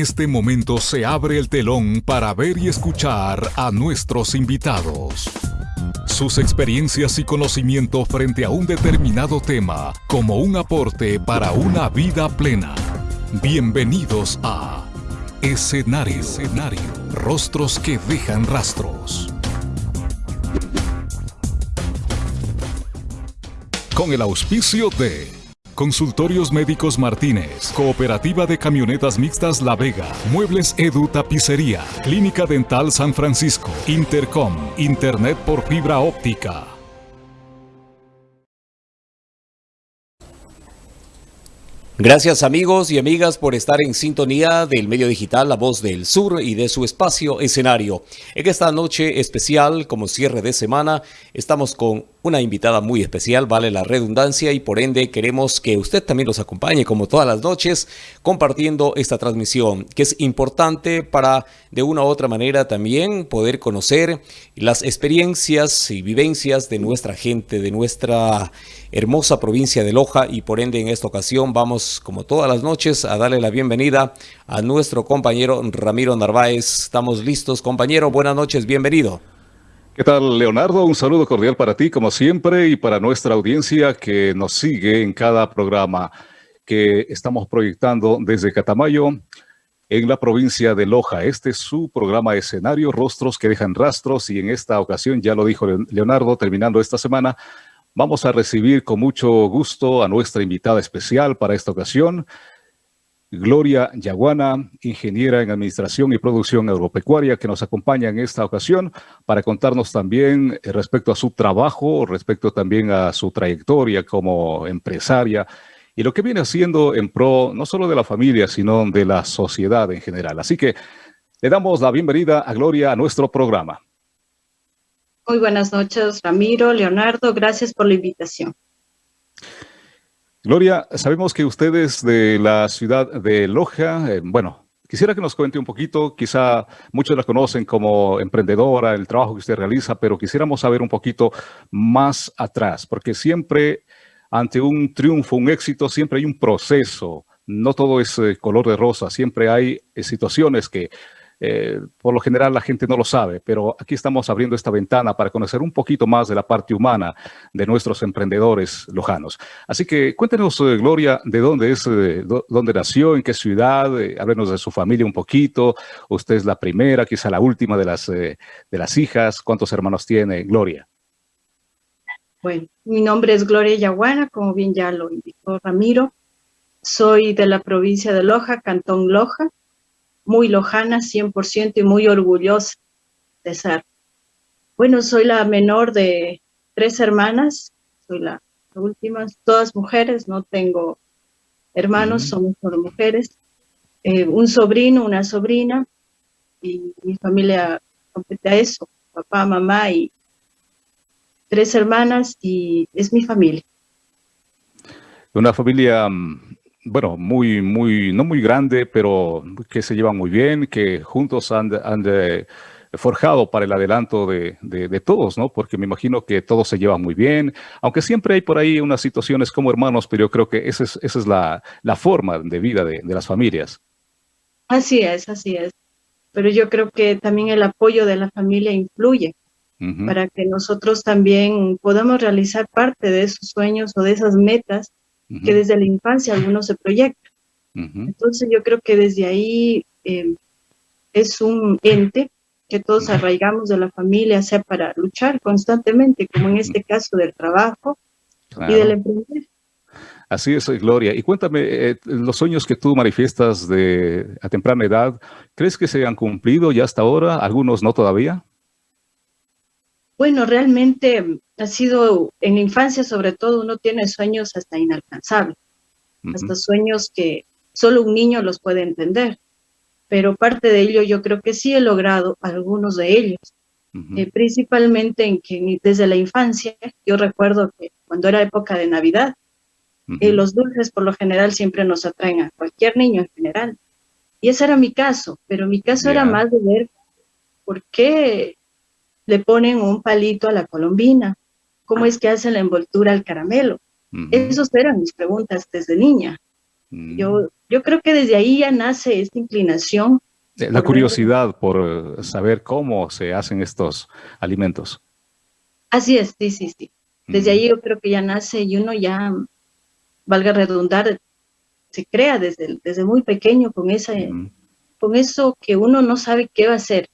este momento se abre el telón para ver y escuchar a nuestros invitados. Sus experiencias y conocimiento frente a un determinado tema como un aporte para una vida plena. Bienvenidos a Escenario. Escenario. Rostros que dejan rastros. Con el auspicio de Consultorios Médicos Martínez, Cooperativa de Camionetas Mixtas La Vega, Muebles Edu Tapicería, Clínica Dental San Francisco, Intercom, Internet por fibra óptica. Gracias amigos y amigas por estar en sintonía del medio digital La Voz del Sur y de su espacio escenario. En esta noche especial, como cierre de semana, estamos con una invitada muy especial, vale la redundancia, y por ende queremos que usted también nos acompañe como todas las noches compartiendo esta transmisión, que es importante para de una u otra manera también poder conocer las experiencias y vivencias de nuestra gente, de nuestra hermosa provincia de Loja y por ende en esta ocasión vamos como todas las noches a darle la bienvenida a nuestro compañero Ramiro Narváez. Estamos listos compañero, buenas noches, bienvenido. ¿Qué tal, Leonardo? Un saludo cordial para ti, como siempre, y para nuestra audiencia que nos sigue en cada programa que estamos proyectando desde Catamayo, en la provincia de Loja. Este es su programa escenario, Rostros que dejan rastros, y en esta ocasión, ya lo dijo Leonardo, terminando esta semana, vamos a recibir con mucho gusto a nuestra invitada especial para esta ocasión, Gloria Yaguana, ingeniera en Administración y Producción Agropecuaria, que nos acompaña en esta ocasión para contarnos también eh, respecto a su trabajo, respecto también a su trayectoria como empresaria y lo que viene haciendo en pro no solo de la familia, sino de la sociedad en general. Así que le damos la bienvenida a Gloria a nuestro programa. Muy buenas noches, Ramiro, Leonardo, gracias por la invitación. Gloria, sabemos que usted es de la ciudad de Loja. Eh, bueno, quisiera que nos cuente un poquito, quizá muchos la conocen como emprendedora, el trabajo que usted realiza, pero quisiéramos saber un poquito más atrás, porque siempre ante un triunfo, un éxito, siempre hay un proceso. No todo es eh, color de rosa, siempre hay eh, situaciones que eh, por lo general la gente no lo sabe, pero aquí estamos abriendo esta ventana para conocer un poquito más de la parte humana de nuestros emprendedores lojanos. Así que cuéntenos, eh, Gloria, de dónde es, eh, dónde nació, en qué ciudad, háblenos de su familia un poquito. Usted es la primera, quizá la última de las, de las hijas. ¿Cuántos hermanos tiene, Gloria? Bueno, mi nombre es Gloria Yaguana, como bien ya lo indicó Ramiro. Soy de la provincia de Loja, Cantón Loja muy lojana 100% y muy orgullosa de ser. Bueno, soy la menor de tres hermanas, soy la, última, todas mujeres, no tengo hermanos, somos solo mujeres. Eh, un sobrino, una sobrina, y mi familia completa eso, papá, mamá y tres hermanas, y es mi familia. Una familia mm, bueno, muy, muy, no muy grande, pero que se llevan muy bien, que juntos han, han forjado para el adelanto de, de, todos, ¿no? Porque me imagino que todos se llevan muy bien, aunque siempre hay por ahí unas situaciones como hermanos, pero yo creo que esa es, esa es la, la forma de vida de, de las familias. Así es, así es. Pero yo creo que también el apoyo de la familia influye para que nosotros también podamos realizar parte de esos sueños o de esas metas que desde la infancia algunos se proyectan. Entonces yo creo que desde ahí eh, es un ente que todos arraigamos de la familia, sea para luchar constantemente, como en este caso del trabajo y del emprender. Así es, Gloria. Y cuéntame, eh, los sueños que tú manifiestas de, a temprana edad, ¿crees que se han cumplido ya hasta ahora? ¿Algunos no todavía? Bueno, realmente ha sido, en la infancia sobre todo, uno tiene sueños hasta inalcanzables, hasta sueños que solo un niño los puede entender. Pero parte de ello yo creo que sí he logrado algunos de ellos, eh, principalmente en que desde la infancia, yo recuerdo que cuando era época de Navidad, eh, los dulces por lo general siempre nos atraen a cualquier niño en general. Y ese era mi caso, pero mi caso era más de ver por qué le ponen un palito a la colombina, cómo es que hacen la envoltura al caramelo. Esas eran mis preguntas desde niña. Yo yo creo que desde ahí ya nace esta inclinación. La curiosidad por saber cómo se hacen estos alimentos. Así es, sí, sí, sí. Desde ahí yo creo que ya nace y uno ya, valga redundar, se crea desde, desde muy pequeño con, esa, con eso que uno no sabe qué va a hacer,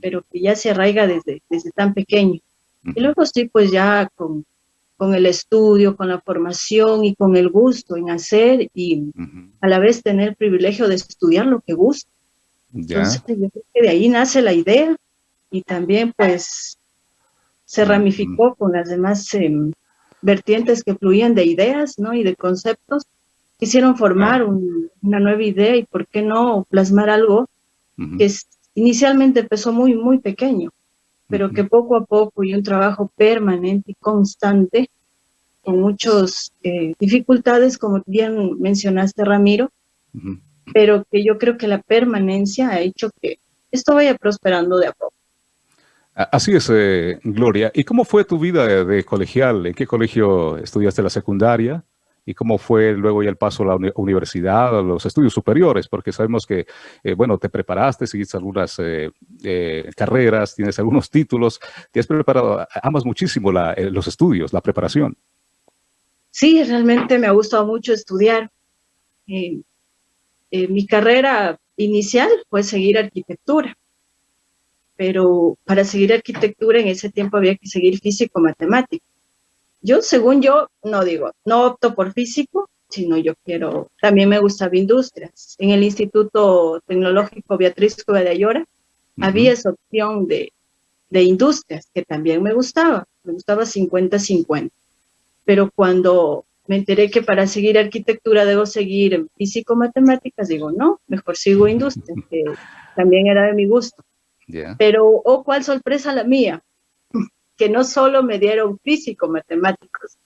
pero que ya se arraiga desde, desde tan pequeño. Y luego sí, pues ya con, con el estudio, con la formación y con el gusto en hacer y a la vez tener el privilegio de estudiar lo que gusta. Entonces yo creo que de ahí nace la idea y también pues se ramificó con las demás em, vertientes que fluían de ideas ¿no? y de conceptos. Quisieron formar una nueva idea y por qué no plasmar algo que inicialmente empezó muy, muy pequeño, pero que poco a poco y un trabajo permanente y constante, con muchas eh, dificultades, como bien mencionaste, Ramiro, pero que yo creo que la permanencia ha hecho que esto vaya prosperando de a poco. Así es, eh, Gloria. ¿Y cómo fue tu vida de, colegial? ¿En qué colegio estudiaste la secundaria? ¿Y cómo fue luego ya el paso a la universidad, a los estudios superiores? Porque sabemos que, eh, bueno, te preparaste, seguiste algunas eh, carreras, tienes algunos títulos, te has preparado, amas muchísimo los estudios, la preparación. Sí, realmente me ha gustado mucho estudiar. mi carrera inicial fue seguir arquitectura pero para seguir arquitectura en ese tiempo había que seguir físico-matemático. Yo, según yo, no digo, no opto por físico, sino yo quiero, también me gustaba industrias. En el Instituto Tecnológico Beatriz Cuba de Ayora había esa opción de, de industrias, que también me gustaba, me gustaba 50-50. Pero cuando me enteré que para seguir arquitectura debo seguir físico-matemáticas, digo, no, mejor sigo industrias, que también era de mi gusto. Pero, oh, cuál sorpresa la mía, que no solo me dieron físico matemáticos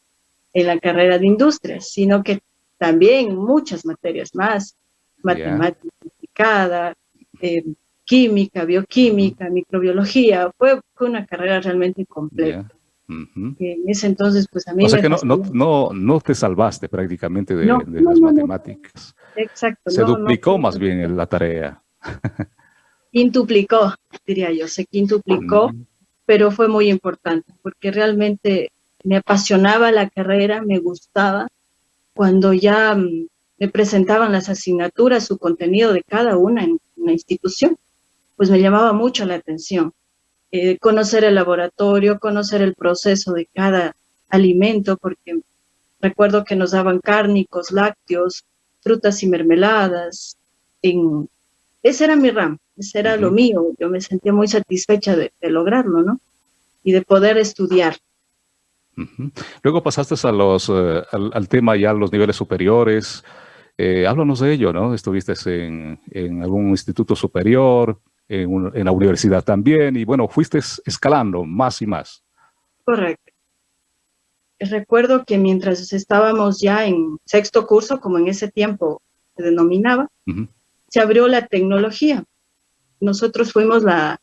en la carrera de industrias, sino que también muchas materias más, matemática aplicada, eh, química, bioquímica, microbiología, fue, una carrera realmente completa. En ese entonces, pues a mí... O sea que no, no, no, te salvaste prácticamente de, las matemáticas. Exacto. Se duplicó más bien la tarea. quintuplicó, diría yo, se quintuplicó, pero fue muy importante porque realmente me apasionaba la carrera, me gustaba. Cuando ya mm, me presentaban las asignaturas, su contenido de cada una en una institución, pues me llamaba mucho la atención. Eh, conocer el laboratorio, conocer el proceso de cada alimento, porque recuerdo que nos daban cárnicos, lácteos, frutas y mermeladas. Ese era mi RAM, ese era lo mío, yo me sentía muy satisfecha de, lograrlo, ¿no? Y de poder estudiar. Luego pasaste a los, eh, al, tema ya los niveles superiores. Eh, háblanos de ello, ¿no? Estuviste en, en algún instituto superior, en, en, la universidad también, y bueno, fuiste escalando más y más. Correcto. Recuerdo que mientras estábamos ya en sexto curso, como en ese tiempo se denominaba, se abrió la tecnología nosotros fuimos la,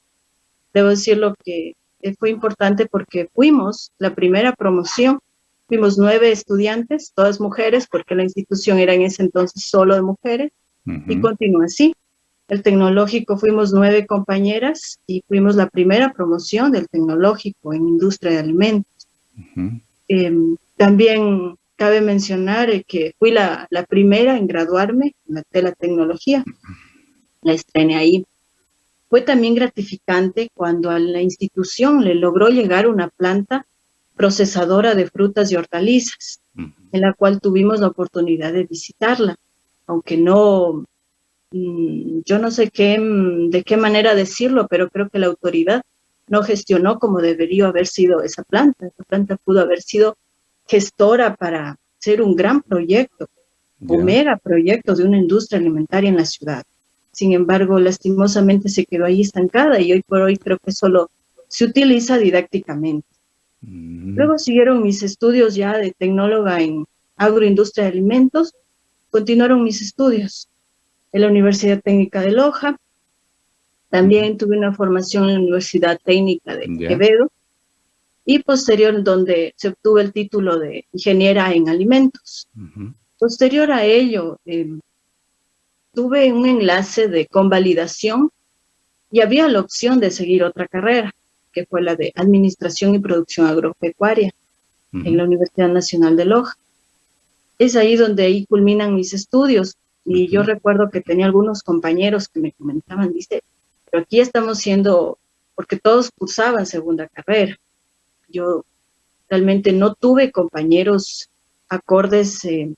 debo decir lo que fue importante porque fuimos la primera promoción, fuimos nueve estudiantes, todas mujeres, porque la institución era en ese entonces solo de mujeres, y continúa así. El tecnológico fuimos nueve compañeras y fuimos la primera promoción del tecnológico en industria de alimentos. Em, también cabe mencionar eh, que fui la, la, primera en graduarme de la tecnología. La estrené ahí. Fue también gratificante cuando a la institución le logró llegar una planta procesadora de frutas y hortalizas, en la cual tuvimos la oportunidad de visitarla, aunque no, mm, yo no sé qué, mm, de qué manera decirlo, pero creo que la autoridad no gestionó como debería haber sido esa planta. Esa planta pudo haber sido gestora para ser un gran proyecto, un mega proyecto de una industria alimentaria en la ciudad. Sin embargo, lastimosamente se quedó ahí estancada y hoy por hoy creo que solo se utiliza didácticamente. Mm. Luego siguieron mis estudios ya de tecnóloga en agroindustria de alimentos, continuaron mis estudios en la Universidad Técnica de Loja, también tuve una formación en la Universidad Técnica de Quevedo y posterior donde se obtuvo el título de ingeniera en alimentos. Posterior a ello, eh, tuve un enlace de convalidación y había la opción de seguir otra carrera, que fue la de Administración y Producción Agropecuaria en la Universidad Nacional de Loja. Es ahí donde ahí culminan mis estudios y yo recuerdo que tenía algunos compañeros que me comentaban, dice, pero aquí estamos siendo, porque todos cursaban segunda carrera. Yo realmente no tuve compañeros acordes eh,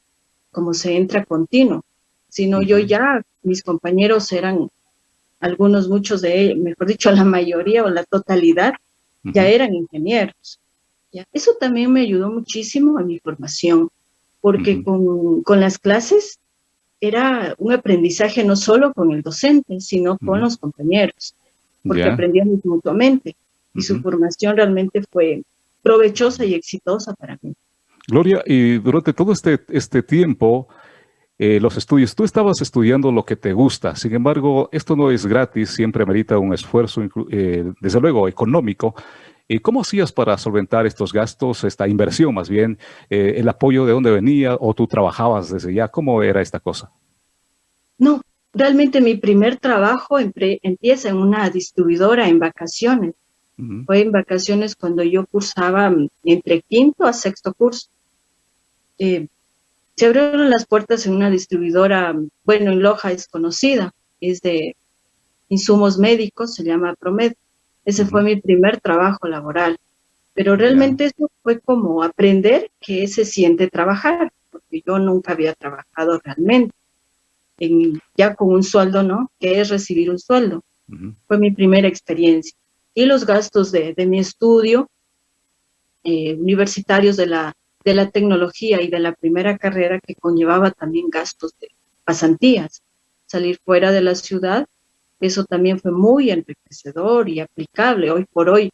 como se entra continuo, sino yo ya, mis compañeros eran, algunos, muchos de ellos, mejor dicho, la mayoría o la totalidad, ya eran ingenieros. ¿ya? Eso también me ayudó muchísimo a mi formación, porque con, con, las clases era un aprendizaje no solo con el docente, sino con los compañeros, porque aprendíamos mutuamente, y su formación realmente fue provechosa y exitosa para mí. Gloria, y durante todo este, este tiempo, eh, los estudios, tú estabas estudiando lo que te gusta, sin embargo, esto no es gratis, siempre merita un esfuerzo, eh, desde luego, económico. ¿Y cómo hacías para solventar estos gastos, esta inversión más bien, eh, el apoyo de dónde venía o tú trabajabas desde ya? ¿Cómo era esta cosa? No, realmente mi primer trabajo empieza en una distribuidora en vacaciones. Fue en vacaciones cuando yo cursaba mm, entre quinto a sexto curso. Eh, se abrieron las puertas en una distribuidora, bueno, en Loja es conocida, es de insumos médicos, se llama Promed. Ese fue mi primer trabajo laboral. Pero realmente eso fue como aprender que se siente trabajar, porque yo nunca había trabajado realmente, en, ya con un sueldo, ¿no? Que es recibir un sueldo. Fue mi primera experiencia. Y los gastos de, mi estudio, eh, universitarios de la de la tecnología y de la primera carrera que conllevaba también gastos de pasantías. Salir fuera de la ciudad, eso también fue muy enriquecedor y aplicable hoy por hoy.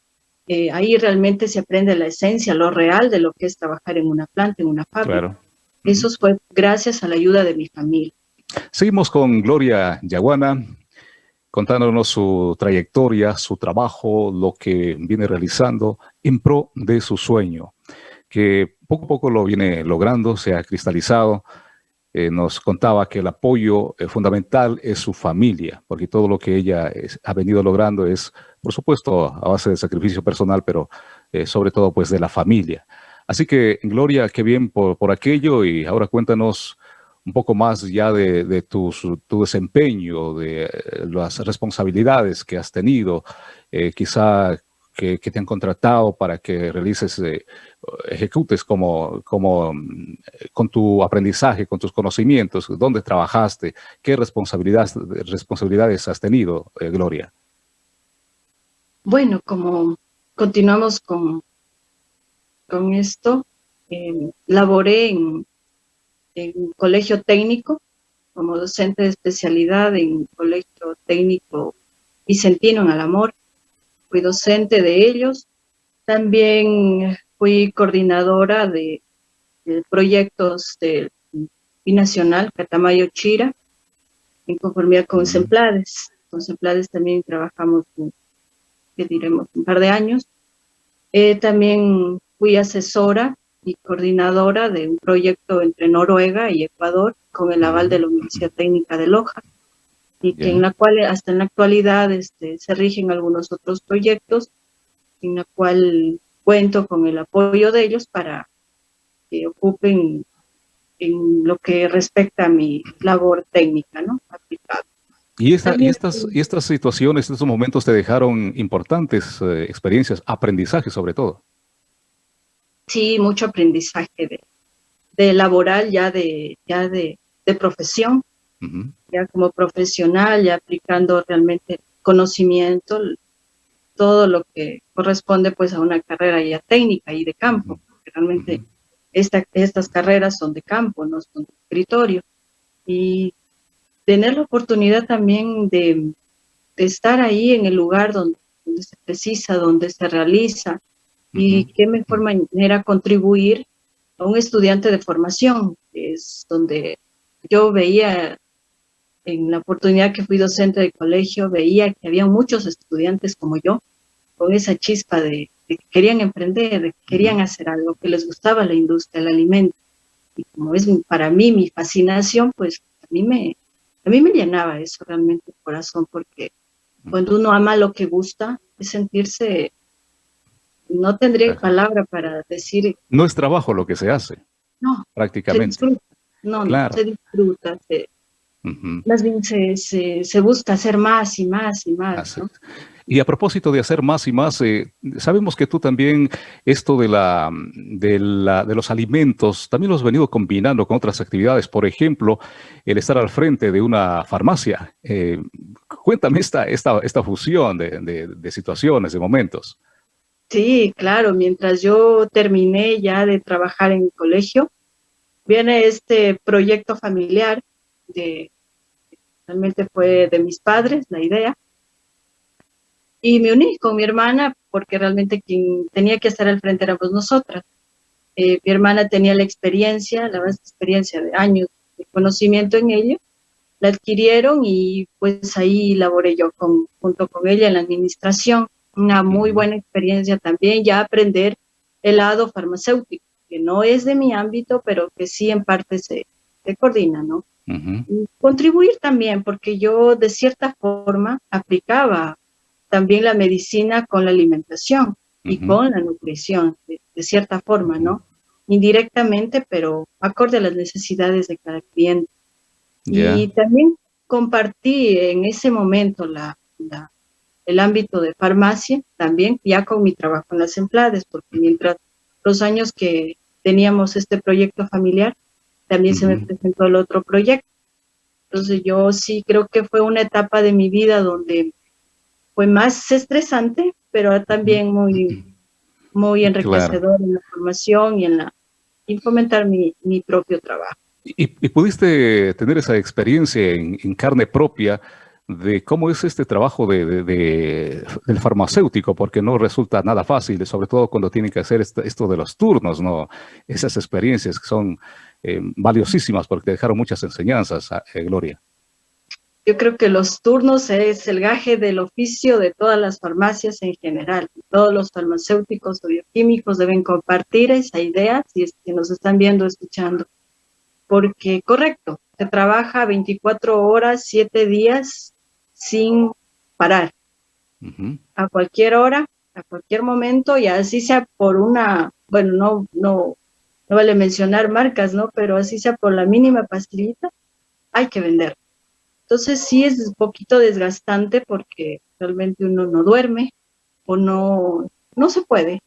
Eh, ahí realmente se aprende la esencia, lo real de lo que es trabajar en una planta, en una fábrica. Eso fue gracias a la ayuda de mi familia. Seguimos con Gloria Yaguana, contándonos su trayectoria, su trabajo, lo que viene realizando en pro de su sueño que poco a poco lo viene logrando, se ha cristalizado. Eh, nos contaba que el apoyo eh, fundamental es su familia, porque todo lo que ella ha venido logrando es, por supuesto, a base de sacrificio personal, pero eh, sobre todo pues de la familia. Así que, Gloria, qué bien por, por aquello y ahora cuéntanos un poco más ya de, de tu, desempeño, de las responsabilidades que has tenido, quizá que, te han contratado para que realices, eh, ejecutes como, como mm, con tu aprendizaje, con tus conocimientos, dónde trabajaste, qué responsabilidades, responsabilidades has tenido, eh, Gloria. Bueno, como continuamos con, con esto, em, laboré en, en colegio técnico como docente de especialidad en colegio técnico Vicentino en Alamor fui docente de ellos. También fui coordinadora de, proyectos del binacional Catamayo Chira, en conformidad con Semplades. Con Semplades también trabajamos, que diremos, un par de años. Eh, también fui asesora y coordinadora de un proyecto entre Noruega y Ecuador con el aval de la Universidad Técnica de Loja y que en la cual hasta en la actualidad este, se rigen algunos otros proyectos en la cual cuento con el apoyo de ellos para que ocupen en lo que respecta a mi labor técnica, ¿no? Y, esta, y, estas, y estas situaciones, estos momentos te dejaron importantes eh, experiencias, aprendizaje sobre todo. Sí, mucho aprendizaje de, de laboral, ya de, ya de, de profesión, ya como profesional, ya aplicando realmente conocimiento, todo lo que corresponde pues a una carrera ya técnica y de campo, realmente estas carreras son de campo, no son de escritorio. Y tener la oportunidad también de, estar ahí en el lugar donde, se precisa, donde se realiza, y qué mejor manera contribuir a un estudiante de formación, es donde yo veía en la oportunidad que fui docente de colegio, veía que había muchos estudiantes como yo, con esa chispa de, que querían emprender, de que querían hacer algo, que les gustaba la industria, el alimento. Y como es para mí mi fascinación, pues a mí me, a mí me llenaba eso realmente el corazón, porque cuando uno ama lo que gusta, es sentirse, no tendría palabra para decir... No es trabajo lo que se hace. No. Prácticamente. No, no, se disfruta, más bien se, se, busca hacer más y más y más. Y a propósito de hacer más y más, eh, sabemos que tú también esto de, la, de, la, de los alimentos, también lo has venido combinando con otras actividades. Por ejemplo, el estar al frente de una farmacia. Eh, cuéntame esta, esta, esta fusión de, de, de situaciones, de momentos. Sí, claro. Mientras yo terminé ya de trabajar en el colegio, viene este proyecto familiar de realmente fue de mis padres la idea. Y me uní con mi hermana porque realmente quien tenía que estar al frente éramos nosotras. Eh, mi hermana tenía la experiencia, la vasta experiencia de años de conocimiento en ello, la adquirieron y pues ahí laboré yo con, junto con ella en la administración. Una muy buena experiencia también, ya aprender el lado farmacéutico, que no es de mi ámbito, pero que sí en parte se, se coordina, ¿no? Contribuir también, porque yo de cierta forma aplicaba también la medicina con la alimentación y con la nutrición, de, cierta forma, ¿no? Indirectamente, pero acorde a las necesidades de cada cliente. Y también compartí en ese momento la, el ámbito de farmacia, también ya con mi trabajo en las empleadas, porque mientras los años que teníamos este proyecto familiar, también se me presentó el otro proyecto. Entonces yo sí creo que fue una etapa de mi vida donde fue más estresante, pero también muy, muy enriquecedor en la formación y en la y fomentar mi, mi propio trabajo. Y, pudiste tener esa experiencia en, carne propia de cómo es este trabajo de, del farmacéutico, porque no resulta nada fácil, sobre todo cuando tienen que hacer esto, esto de los turnos, ¿no? Esas experiencias que son eh, valiosísimas porque dejaron muchas enseñanzas, eh, Gloria. Yo creo que los turnos es el gaje del oficio de todas las farmacias en general. Todos los farmacéuticos o bioquímicos deben compartir esa idea si, es que nos están viendo, escuchando. Porque, correcto, se trabaja 24 horas, 7 días sin parar. A cualquier hora, a cualquier momento, y así sea por una, bueno, no, no, no vale mencionar marcas, ¿no? Pero así sea por la mínima pastillita, hay que vender. Entonces sí es un poquito desgastante porque realmente uno no duerme o no, no se puede.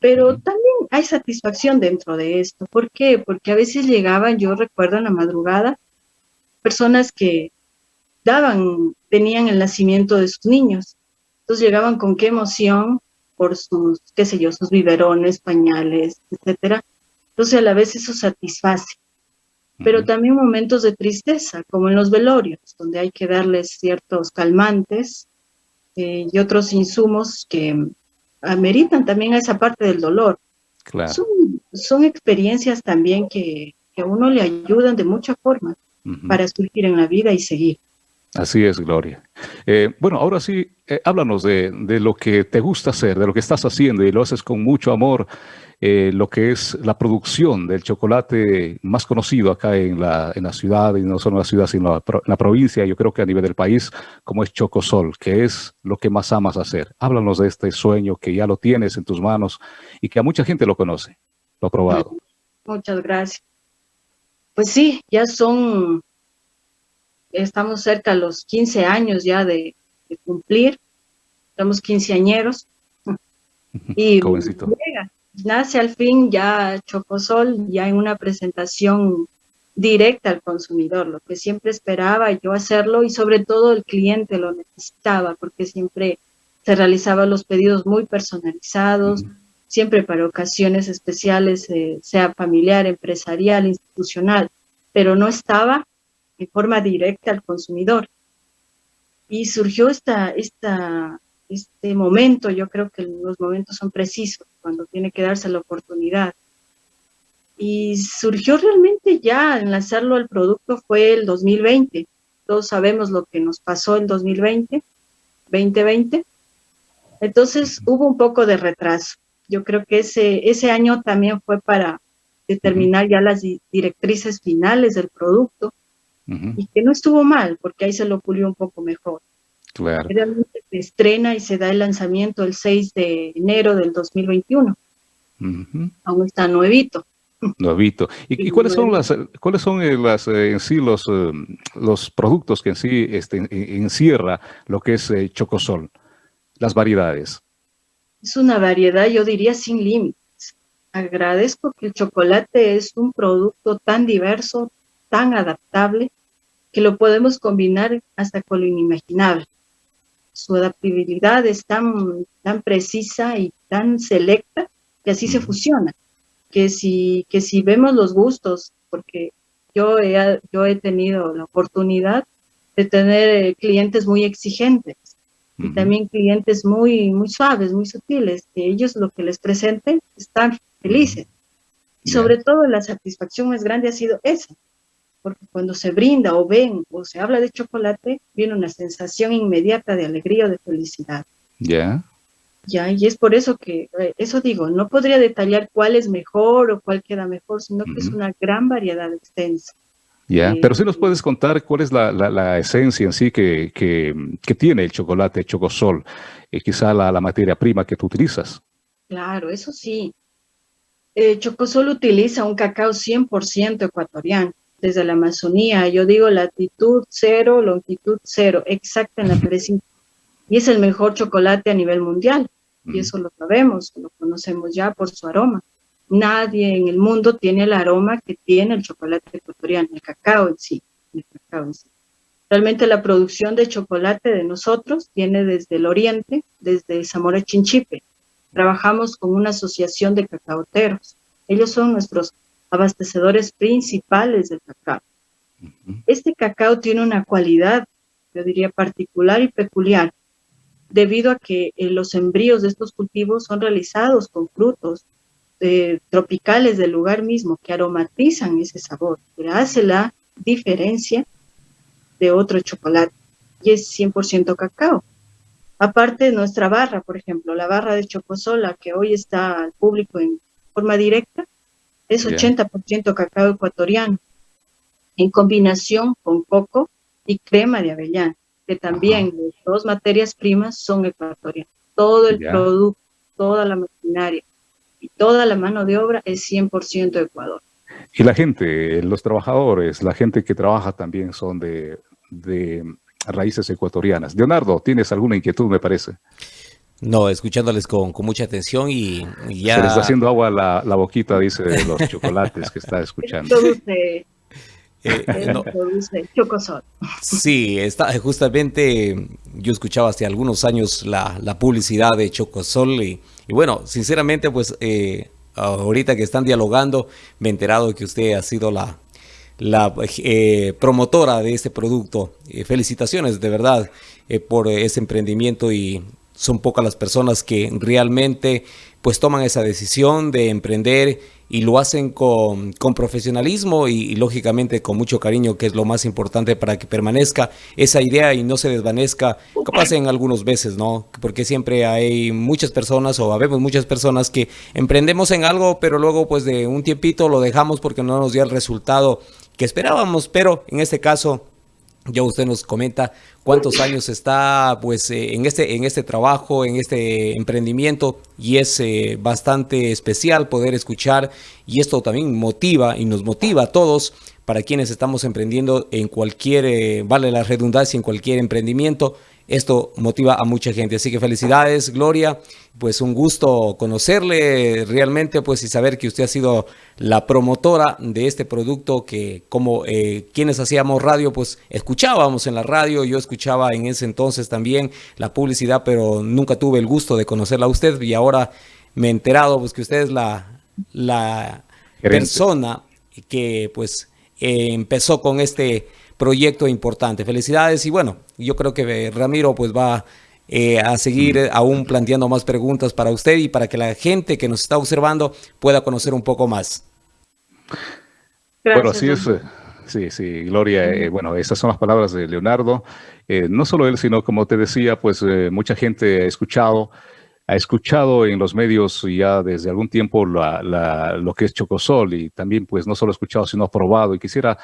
Pero también hay satisfacción dentro de esto. ¿Por qué? Porque a veces llegaban, yo recuerdo en la madrugada, personas que daban, tenían el nacimiento de sus niños. Entonces llegaban con qué emoción por sus, qué sé yo, sus biberones, pañales, etcétera, entonces a la vez eso satisface. Pero también momentos de tristeza, como en los velorios, donde hay que darles ciertos calmantes eh, y otros insumos que ameritan también a esa parte del dolor. Claro. Son, experiencias también que, a uno le ayudan de mucha forma para surgir en la vida y seguir. Así es, Gloria. Eh, bueno, ahora sí, eh, háblanos de, de, lo que te gusta hacer, de lo que estás haciendo y lo haces con mucho amor, eh, lo que es la producción del chocolate más conocido acá en la, en la ciudad, y no solo en la ciudad, sino en la, provincia, yo creo que a nivel del país, como es Chocosol, que es lo que más amas hacer. Háblanos de este sueño que ya lo tienes en tus manos y que a mucha gente lo conoce, lo ha probado. Muchas gracias. Pues sí, ya son estamos cerca de los 15 años ya de, cumplir, estamos quinceañeros. Y nace al fin ya Chocosol, ya en una presentación directa al consumidor, lo que siempre esperaba yo hacerlo y sobre todo el cliente lo necesitaba porque siempre se realizaban los pedidos muy personalizados, siempre para ocasiones especiales, eh, sea familiar, empresarial, institucional, pero no estaba de forma directa al consumidor. Y surgió esta, esta, este momento, yo creo que los momentos son precisos, cuando tiene que darse la oportunidad. Y surgió realmente ya en lanzarlo al producto fue el 2020. Todos sabemos lo que nos pasó en 2020, 2020. Entonces hubo un poco de retraso. Yo creo que ese, ese año también fue para determinar ya las directrices finales del producto y que no estuvo mal, porque ahí se lo pulió un poco mejor. Claro. Realmente se estrena y se da el lanzamiento el 6 de enero del 2021. Aún está nuevito. Nuevito. ¿Y, cuáles son las cuáles son eh, las eh, en sí los, eh, los productos que en sí este, encierra lo que es Chocosol? Las variedades. Es una variedad, yo diría, sin límites. Agradezco que el chocolate es un producto tan diverso, tan adaptable, que lo podemos combinar hasta con lo inimaginable. Su adaptabilidad es tan, tan precisa y tan selecta que así se fusiona. Que si, que si vemos los gustos, porque yo he, yo he tenido la oportunidad de tener eh, clientes muy exigentes y también clientes muy, muy suaves, muy sutiles, que ellos lo que les presenten están felices. Y sobre todo la satisfacción más grande ha sido esa, porque cuando se brinda o ven o se habla de chocolate, viene una sensación inmediata de alegría o de felicidad. Ya. Ya, y es por eso que, eh, eso digo, no podría detallar cuál es mejor o cuál queda mejor, sino que es una gran variedad extensa. Ya, eh, pero si nos puedes contar cuál es la, la, esencia en sí que, que, que, tiene el chocolate Chocosol, y eh, quizá la, la, materia prima que tú utilizas. Claro, eso sí. Chocosol utiliza un cacao 100% ecuatoriano desde la Amazonía, yo digo latitud cero, longitud cero, exacta en la precisión. Y es el mejor chocolate a nivel mundial, y eso lo sabemos, lo conocemos ya por su aroma. Nadie en el mundo tiene el aroma que tiene el chocolate ecuatoriano, el cacao en sí, el cacao en sí. Realmente la producción de chocolate de nosotros viene desde el oriente, desde Zamora Chinchipe. Trabajamos con una asociación de cacaoteros. Ellos son nuestros abastecedores principales del cacao. Este cacao tiene una cualidad, yo diría particular y peculiar, debido a que eh, los embrios de estos cultivos son realizados con frutos eh, tropicales del lugar mismo que aromatizan ese sabor, que hace la diferencia de otro chocolate y es 100% cacao. Aparte de nuestra barra, por ejemplo, la barra de chocosola que hoy está al público en forma directa, es 80% cacao ecuatoriano, en combinación con coco y crema de avellana, que también las dos materias primas son ecuatorianas. Todo el producto, toda la maquinaria y toda la mano de obra es 100% Ecuador. Y la gente, los trabajadores, la gente que trabaja también son de, de raíces ecuatorianas. Leonardo, ¿tienes alguna inquietud, me parece? No, escuchándoles con, mucha atención y, ya... Se les está haciendo agua la, la boquita, dice, de los chocolates que está escuchando. Eh, no. Chocosol. Sí, está, justamente yo escuchaba hace algunos años la, la publicidad de Chocosol y, y, bueno, sinceramente pues eh, ahorita que están dialogando me he enterado que usted ha sido la, la eh, promotora de este producto. felicitaciones de verdad por ese emprendimiento y son pocas las personas que realmente pues toman esa decisión de emprender y lo hacen con, profesionalismo y, lógicamente con mucho cariño, que es lo más importante para que permanezca esa idea y no se desvanezca, capaz en algunos veces, ¿no? Porque siempre hay muchas personas o habemos muchas personas que emprendemos en algo, pero luego pues de un tiempito lo dejamos porque no nos dio el resultado que esperábamos, pero en este caso ya usted nos comenta cuántos años está pues eh, en este en este trabajo, en este emprendimiento y es eh, bastante especial poder escuchar y esto también motiva y nos motiva a todos para quienes estamos emprendiendo en cualquier, eh, vale la redundancia, en cualquier emprendimiento, esto motiva a mucha gente. Así que felicidades, Gloria. Pues un gusto conocerle realmente, pues y saber que usted ha sido la promotora de este producto que como eh, quienes hacíamos radio, pues escuchábamos en la radio. Yo escuchaba en ese entonces también la publicidad, pero nunca tuve el gusto de conocerla a usted y ahora me he enterado pues que usted es la, la persona que pues eh, empezó con este proyecto importante. Felicidades y bueno, yo creo que Ramiro pues va eh, a seguir mm. aún planteando más preguntas para usted y para que la gente que nos está observando pueda conocer un poco más. bueno, así es. Eh, sí, sí, Gloria. Eh, bueno, esas son las palabras de Leonardo. no solo él, sino como te decía, pues mucha gente ha escuchado, ha escuchado en los medios ya desde algún tiempo lo que es Chocosol y también pues no solo ha escuchado, sino ha probado y quisiera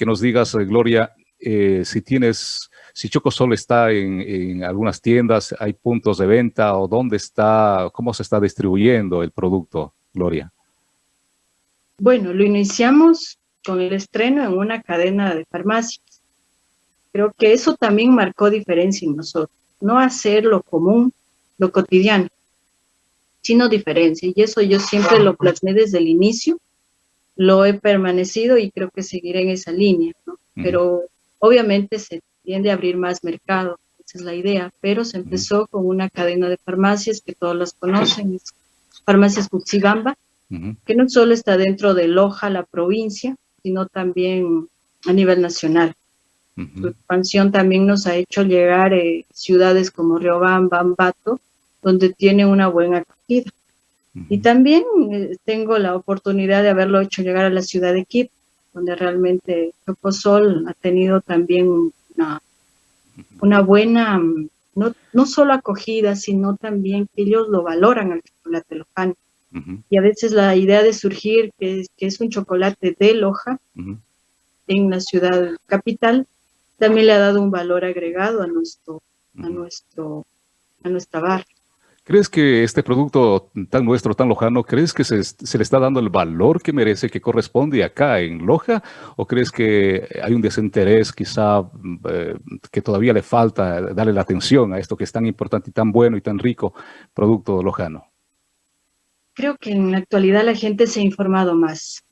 que nos digas, eh, Gloria, eh, si tienes, si Chocosol está en, algunas tiendas, hay puntos de venta o dónde está, cómo se está distribuyendo el producto, Gloria. Bueno, lo iniciamos con el estreno en una cadena de farmacias. Creo que eso también marcó diferencia en nosotros. No hacer lo común, lo cotidiano, sino diferencia. Y eso yo siempre lo plasmé desde el inicio, lo he permanecido y creo que seguiré en esa línea. Pero obviamente se tiende a abrir más mercado, esa es la idea, pero se empezó con una cadena de farmacias que todos las conocen, Farmacias Cuxibamba, que no solo está dentro de Loja, la provincia, sino también a nivel nacional. Su expansión también nos ha hecho llegar a eh, ciudades como Riobamba, Ambato, donde tiene una buena acogida. Y también eh, tengo la oportunidad de haberlo hecho llegar a la ciudad de Quito, donde realmente Chocosol ha tenido también una, una buena, no, no, solo acogida, sino también que ellos lo valoran al chocolate lojano. Y a veces la idea de surgir que es, que es un chocolate de Loja en la ciudad capital también le ha dado un valor agregado a nuestro, a nuestro, a nuestra barra. ¿Crees que este producto tan nuestro, tan lojano, crees que se, le está dando el valor que merece, que corresponde acá en Loja? ¿O crees que hay un desinterés quizá eh, que todavía le falta darle la atención a esto que es tan importante y tan bueno y tan rico producto lojano? Creo que en la actualidad la gente se ha informado más,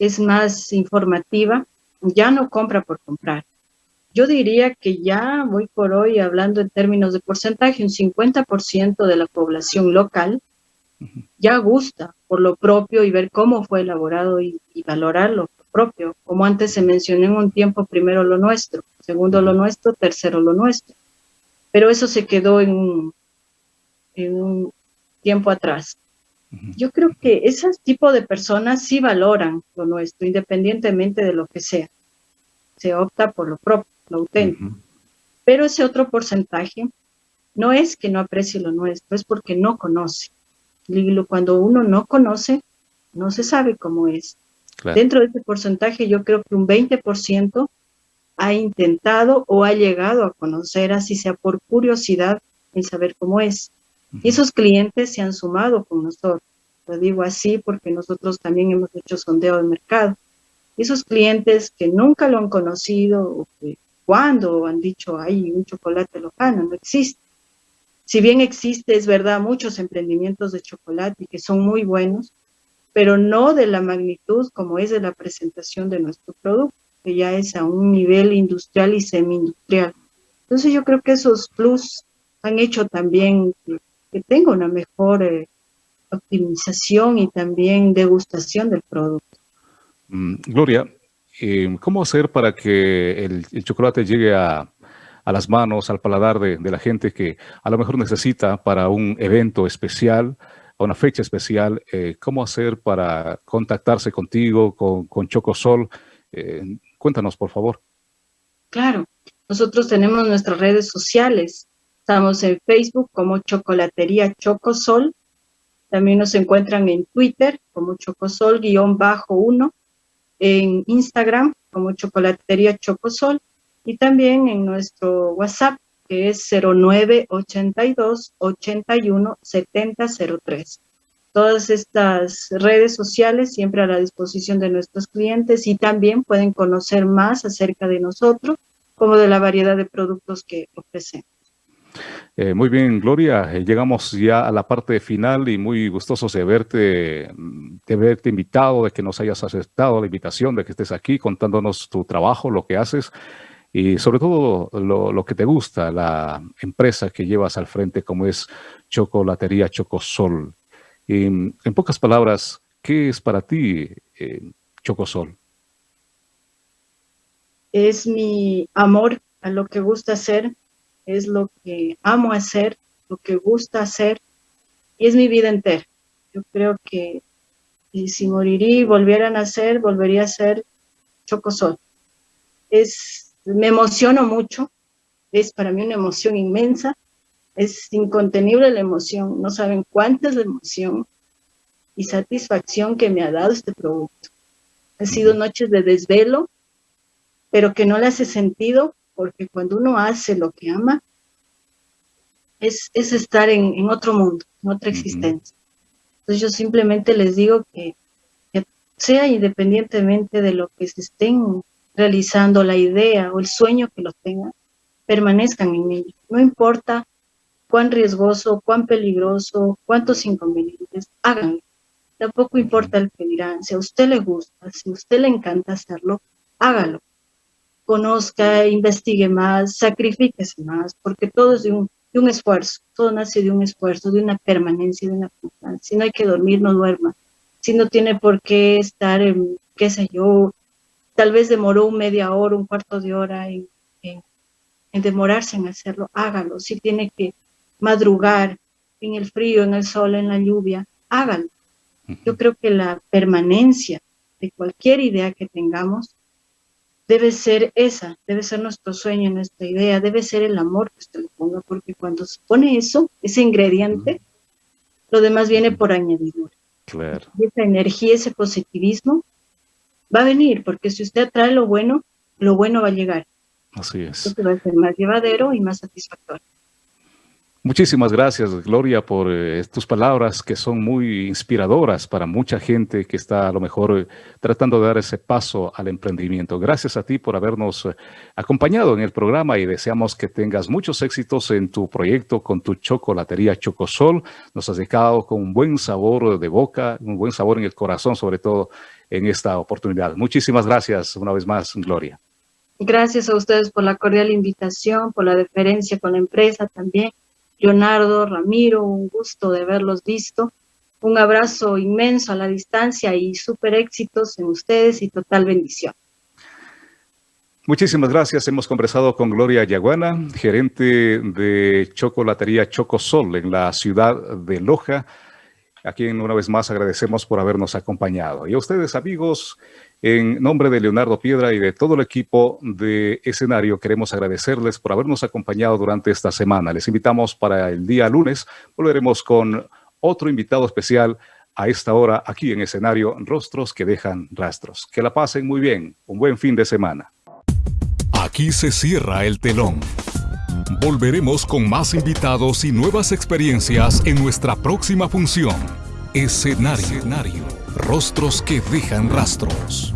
es más informativa, ya no compra por comprar. Yo diría que ya voy por hoy hablando en términos de porcentaje, un 50% de la población local ya gusta por lo propio y ver cómo fue elaborado y, valorar lo propio. Como antes se mencionó en un tiempo, primero lo nuestro, segundo lo nuestro, tercero lo nuestro. Pero eso se quedó en un, en un tiempo atrás. Yo creo que ese tipo de personas sí valoran lo nuestro, independientemente de lo que sea. Se opta por lo propio lo auténtico. Pero ese otro porcentaje no es que no aprecie lo nuestro, es porque no conoce. Y cuando uno no conoce, no se sabe cómo es. Dentro de ese porcentaje yo creo que un 20% ha intentado o ha llegado a conocer, así sea por curiosidad, en saber cómo es. Y esos clientes se han sumado con nosotros. Lo digo así porque nosotros también hemos hecho sondeo de mercado. Esos clientes que nunca lo han conocido o que ¿Cuándo han dicho, hay un chocolate lojano? No existe. Si bien existe, es verdad, muchos emprendimientos de chocolate que son muy buenos, pero no de la magnitud como es de la presentación de nuestro producto, que ya es a un nivel industrial y semi-industrial. Entonces yo creo que esos plus han hecho también que, tenga una mejor eh, optimización y también degustación del producto. Mm, Gloria, ¿Cómo hacer para que el, chocolate llegue a, las manos, al paladar de, la gente que a lo mejor necesita para un evento especial, a una fecha especial? Eh, ¿Cómo hacer para contactarse contigo, con, con Chocosol? Eh, cuéntanos, por favor. Claro, nosotros tenemos nuestras redes sociales. Estamos en Facebook como Chocolatería Chocosol. También nos encuentran en Twitter como Chocosol-1 en Instagram como Chocolatería Chocosol y también en nuestro WhatsApp que es 0982 81 7003. Todas estas redes sociales siempre a la disposición de nuestros clientes y también pueden conocer más acerca de nosotros como de la variedad de productos que ofrecemos. Eh, muy bien, Gloria, eh, llegamos ya a la parte final y muy gustosos de verte, de verte invitado, de que nos hayas aceptado la invitación, de que estés aquí contándonos tu trabajo, lo que haces y sobre todo lo, que te gusta, la empresa que llevas al frente como es Chocolatería Chocosol. Mm, en pocas palabras, ¿qué es para ti eh, Chocosol? Es mi amor a lo que gusta hacer, es lo que amo hacer, lo que gusta hacer, y es mi vida entera. Yo creo que si moriría y volviera a nacer, volvería a ser Chocosol. Es, me emociono mucho, es para mí una emoción inmensa, es incontenible la emoción, no saben cuánta es la emoción y satisfacción que me ha dado este producto. Ha sido noches de desvelo, pero que no le hace sentido, porque cuando uno hace lo que ama, es, estar en, otro mundo, en otra existencia. Entonces yo simplemente les digo que, que sea independientemente de lo que se estén realizando, la idea o el sueño que los tengan, permanezcan en ello. No importa cuán riesgoso, cuán peligroso, cuántos inconvenientes, háganlo. Tampoco importa el que dirán, si a usted le gusta, si a usted le encanta hacerlo, hágalo. Conozca, investigue más, sacrifíquese más, porque todo es de un, de un esfuerzo, todo nace de un esfuerzo, de una permanencia, de una constancia. Si no hay que dormir, no duerma. Si no tiene por qué estar, en, qué sé yo, tal vez demoró media hora, un cuarto de hora en, en demorarse en hacerlo, hágalo. Si tiene que madrugar en el frío, en el sol, en la lluvia, hágalo. Yo creo que la permanencia de cualquier idea que tengamos debe ser esa, debe ser nuestro sueño, nuestra idea, debe ser el amor que usted le ponga, porque cuando se pone eso, ese ingrediente, lo demás viene por añadidura. Claro. Y esa energía, ese positivismo, va a venir, porque si usted atrae lo bueno, lo bueno va a llegar. Así es. Entonces va a ser más llevadero y más satisfactorio. Muchísimas gracias, Gloria, por eh, tus palabras que son muy inspiradoras para mucha gente que está a lo mejor eh, tratando de dar ese paso al emprendimiento. Gracias a ti por habernos eh, acompañado en el programa y deseamos que tengas muchos éxitos en tu proyecto con tu chocolatería Chocosol. Nos has dejado con un buen sabor de boca, un buen sabor en el corazón, sobre todo en esta oportunidad. Muchísimas gracias una vez más, Gloria. Gracias a ustedes por la cordial invitación, por la deferencia con la empresa también Leonardo, Ramiro, un gusto de haberlos visto. Un abrazo inmenso a la distancia y súper éxitos en ustedes y total bendición. Muchísimas gracias. Hemos conversado con Gloria Yaguana, gerente de chocolatería Chocosol en la ciudad de Loja, a quien una vez más agradecemos por habernos acompañado. Y a ustedes, amigos, en nombre de Leonardo Piedra y de todo el equipo de escenario, queremos agradecerles por habernos acompañado durante esta semana. Les invitamos para el día lunes, volveremos con otro invitado especial a esta hora aquí en escenario Rostros que dejan rastros. Que la pasen muy bien, un buen fin de semana. Aquí se cierra el telón. Volveremos con más invitados y nuevas experiencias en nuestra próxima función. Escenario. Rostros que dejan rastros.